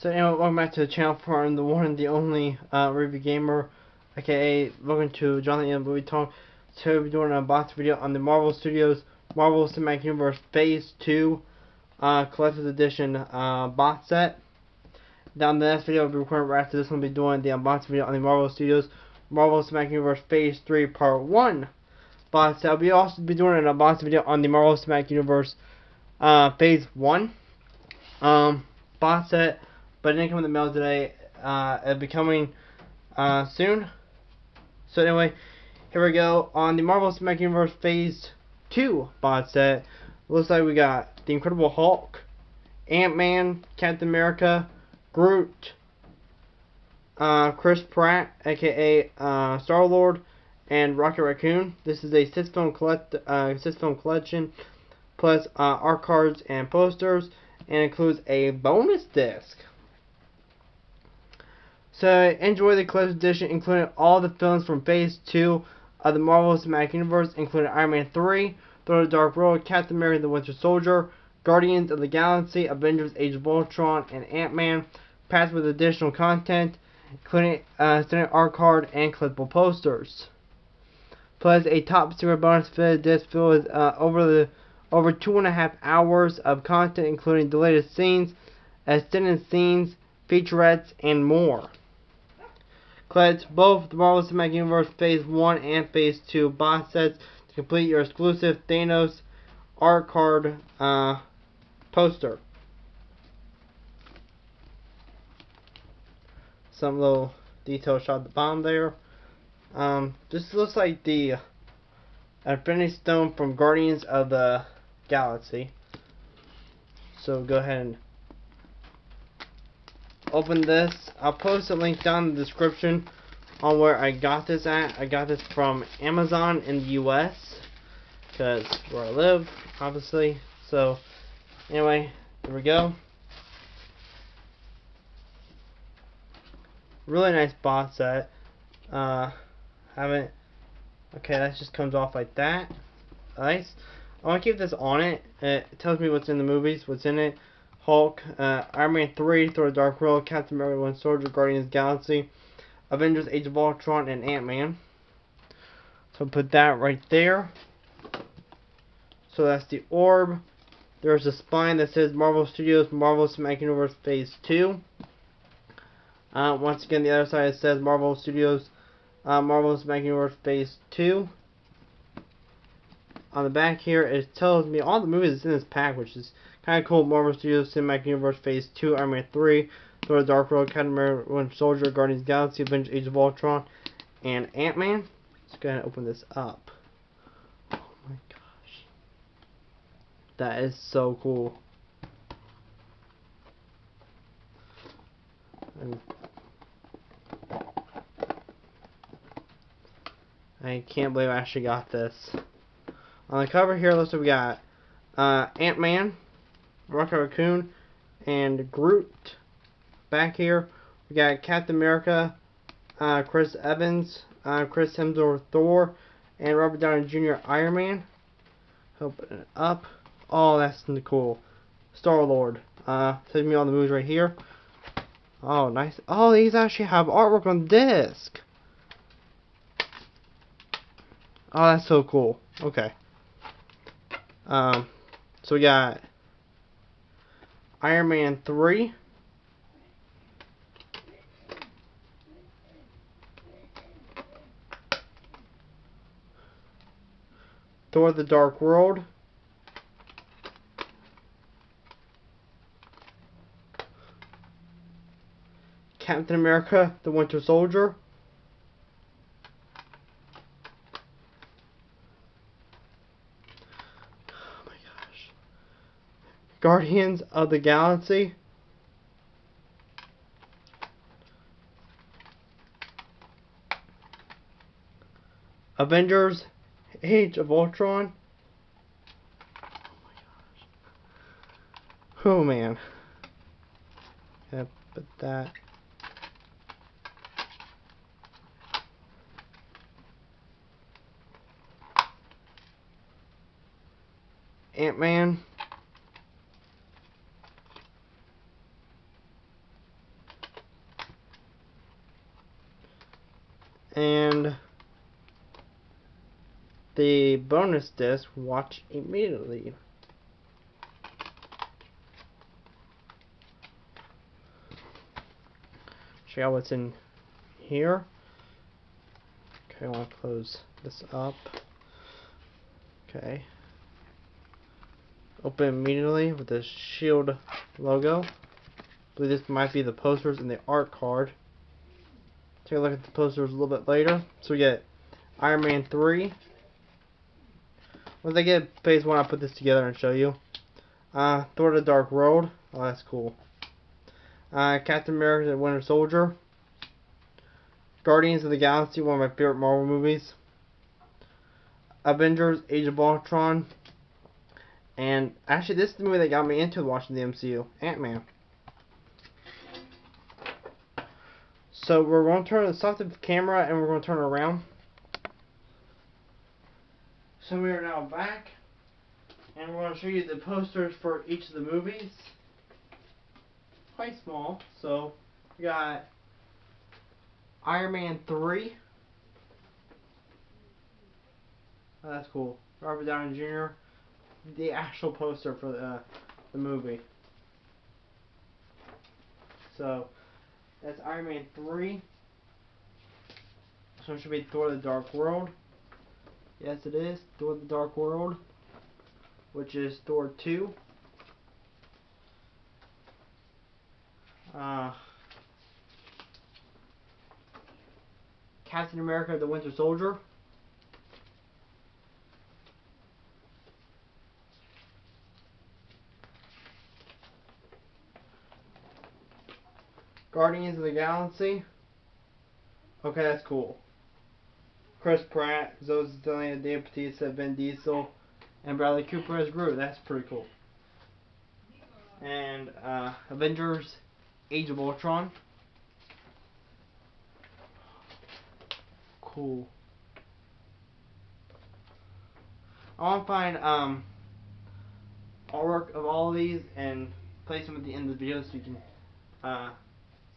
So anyway, welcome back to the channel for I'm the one and the only uh, review gamer, aka welcome to Jonathan and Movie Talk. Today we'll be doing a box video on the Marvel Studios Marvel Cinematic Universe Phase 2 uh, Collector's Edition uh, box set. Down the next video we'll be recording right after this one, we'll be doing the unboxing video on the Marvel Studios Marvel Cinematic Universe Phase 3 Part 1 box set. We'll also be doing an unboxing video on the Marvel Cinematic Universe uh, Phase 1 um, box set but it didn't come in the mail today. Uh, it'll be coming uh, soon. So anyway, here we go on the Marvel Cinematic Universe Phase 2 box set. Looks like we got the Incredible Hulk, Ant-Man, Captain America, Groot, uh, Chris Pratt, aka uh, Star Lord, and Rocket Raccoon. This is a six film collect uh, six film collection, plus uh, art cards and posters, and includes a bonus disc. So enjoy the collector's edition, including all the films from Phase 2 of the Marvel Cinematic Universe, including Iron Man 3, Thor the Dark World, Captain America the Winter Soldier, Guardians of the Galaxy, Avengers Age of Ultron, and Ant-Man, packed with additional content, including uh, standard art card and collectible posters. Plus a top secret bonus fitted disc filled with uh, over the over two and a half hours of content, including latest scenes, extended scenes, featurettes, and more. Collect both the Marvel Cinematic Universe Phase 1 and Phase 2 box sets to complete your exclusive Thanos art card uh, poster. Some little detail shot at the bottom there. Um, this looks like the Infinity Stone from Guardians of the Galaxy. So go ahead and open this. I'll post a link down in the description on where I got this at. I got this from Amazon in the US because where I live, obviously. So anyway, here we go. Really nice box set. Uh, haven't. Okay, that just comes off like that. Nice. I want to keep this on it. It tells me what's in the movies, what's in it. Hulk, uh, Iron Man 3, Thor the Dark World, Captain America Winter Soldier, Guardians Galaxy, Avengers Age of Ultron, and Ant-Man. So put that right there. So that's the orb. There's a spine that says Marvel Studios Marvel Cinematic Universe Phase 2. Uh, once again, the other side says Marvel Studios uh, Marvel Cinematic Universe Phase 2 on the back here, it tells me all the movies that's in this pack, which is kind of cool. Marvel Studios Cinematic Universe Phase 2, Iron Man 3, Thor the Dark World, Captain America, Winter Soldier, Guardians Galaxy, Avengers Age of Ultron, and Ant-Man. Let's go ahead and open this up. Oh my gosh. That is so cool. I can't believe I actually got this. On the cover here, looks like we got uh, Ant-Man, Rocket Raccoon, and Groot. Back here, we got Captain America, uh, Chris Evans, uh, Chris Hemsworth Thor, and Robert Downey Jr. Iron Man. Open it up. Oh, that's cool. Star Lord. Uh, me on the moves right here. Oh, nice. Oh, these actually have artwork on disc. Oh, that's so cool. Okay. Um, so we got Iron Man 3. Thor the Dark World. Captain America the Winter Soldier. Guardians of the Galaxy. Avengers Age of Ultron. Oh, oh man. Yeah, that. Ant-Man. And the bonus disc, watch immediately. Show you what's in here. Okay, I want to close this up. Okay. Open immediately with the shield logo. I believe this might be the posters and the art card. Take a look at the posters a little bit later. So we get Iron Man 3. Once I get phase 1, I'll put this together and show you. Uh, Thor the Dark World. Oh, that's cool. Uh, Captain America the Winter Soldier. Guardians of the Galaxy, one of my favorite Marvel movies. Avengers Age of Ultron. And actually, this is the movie that got me into watching the MCU Ant Man. So we're going to turn stop the camera and we're going to turn it around. So we are now back and we're going to show you the posters for each of the movies. Quite small. So we got Iron Man 3. Oh, that's cool. Robert Downey Jr. The actual poster for the, the movie. So that's Iron Man 3. So it should be Thor the Dark World. Yes, it is. Thor the Dark World. Which is Thor 2. Uh, Captain America the Winter Soldier. Guardians of the Galaxy. Okay, that's cool. Chris Pratt, Zoe Saldana, Dave Bautista, Vin Diesel, and Bradley Cooper as Groot. That's pretty cool. And uh, Avengers Age of Ultron. Cool. I want to find um, artwork of all of these and place them at the end of the video so you can uh,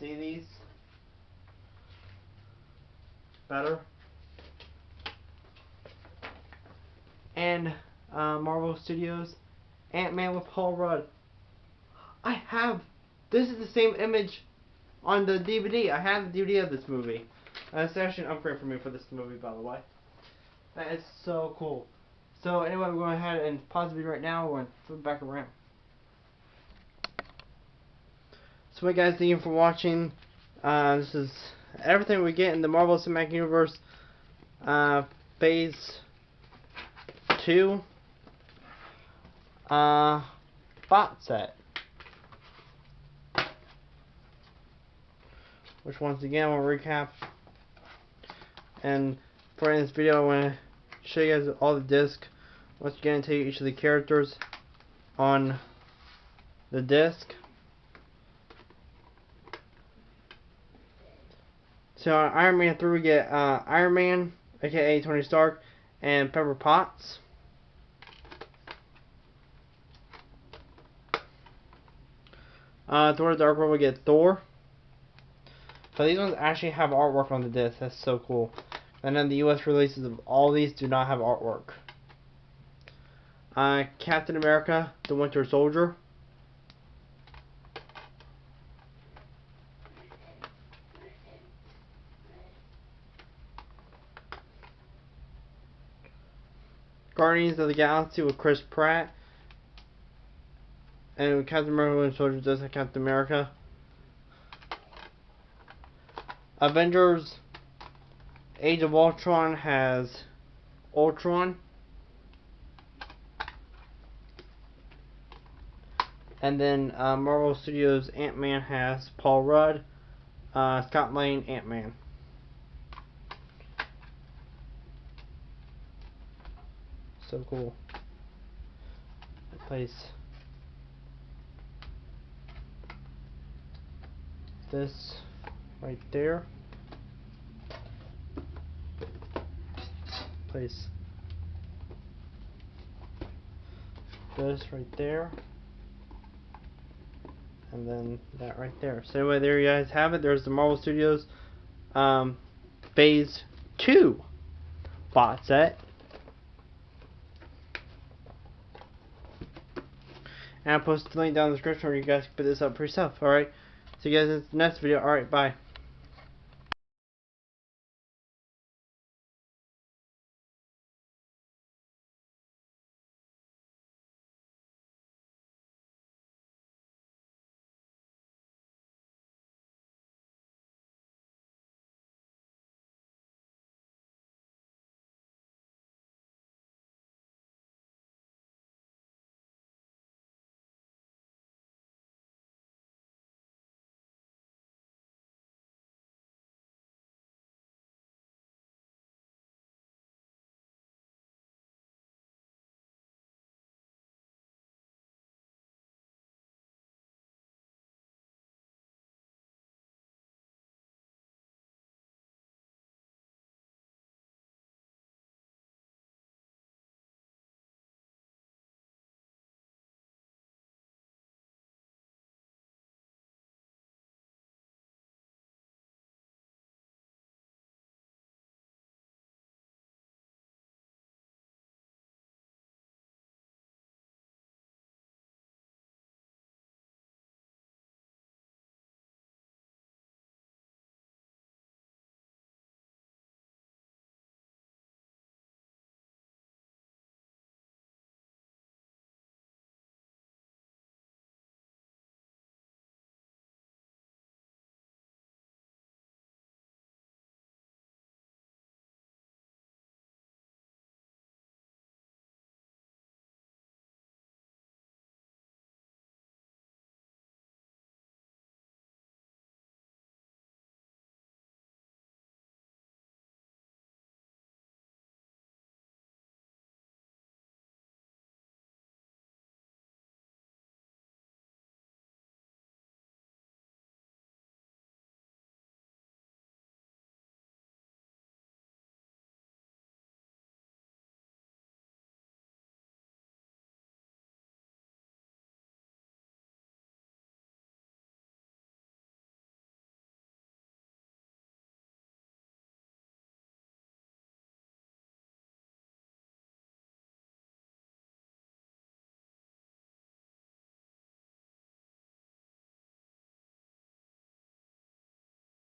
see these better. And uh, Marvel Studios, Ant-Man with Paul Rudd. I have, this is the same image on the DVD. I have the DVD of this movie. Uh, it's actually an upgrade for me for this movie, by the way. That is so cool. So anyway, we're going ahead and pause the video right now. We're going to flip back around. So, hey guys, thank you for watching. Uh, this is everything we get in the Marvel Cinematic Universe uh, Phase 2 uh, bot set. Which, once again, we'll recap. And for this video, I want to show you guys all the discs. Once again, tell you each of the characters on the disc. So on Iron Man 3 we get uh, Iron Man, aka Tony Stark, and Pepper Potts. Uh, Thor the Dark World we get Thor. So these ones actually have artwork on the disc. That's so cool. And then the US releases of all these do not have artwork. Uh, Captain America, The Winter Soldier. Guardians of the Galaxy with Chris Pratt. And Captain America and Soldier does have Captain America. Avengers Age of Ultron has Ultron. And then uh, Marvel Studios Ant-Man has Paul Rudd, uh, Scott Lang, Ant-Man. So cool. Place this right there. Place this right there. And then that right there. So anyway, there you guys have it. There's the Marvel Studios um, Phase 2 box set. And I'll post the link down in the description where you guys can put this up for yourself. Alright. See you guys in the next video. Alright, bye.